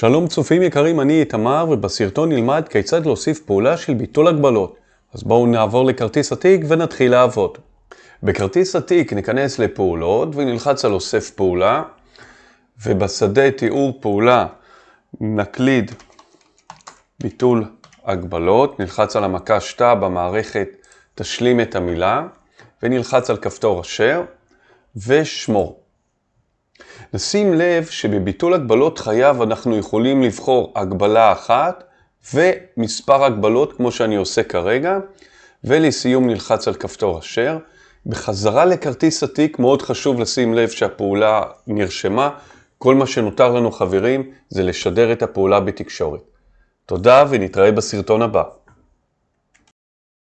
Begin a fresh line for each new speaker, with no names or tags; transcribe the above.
שלום צופים יקרים, אני איתמר, ובסרטון נלמד כיצד להוסיף פעולה של ביטול הגבלות. אז בואו נעבור לכרטיס התיק ונתחיל לעבוד. בכרטיס התיק ניכנס לפעולות ונלחץ על אוסף פעולה, ובשדה תיאור פעולה נקליד ביטול הגבלות, נלחץ על המקש תא במערכת תשלים את המילה, ונלחץ על כפתור אשר, ושמור. נשים לב שבביטול הגבלות חייב אנחנו יכולים לבחור הגבלה אחת ומספר הגבלות כמו שאני עושה כרגע, ולסיום נלחץ על כפתור אשר. בחזרה לכרטיס התיק מאוד חשוב לשים לב שהפעולה נרשמה. כל מה שנותר לנו חברים זה לשדר את הפעולה בתקשורת. תודה ונתראה בסרטון הבא.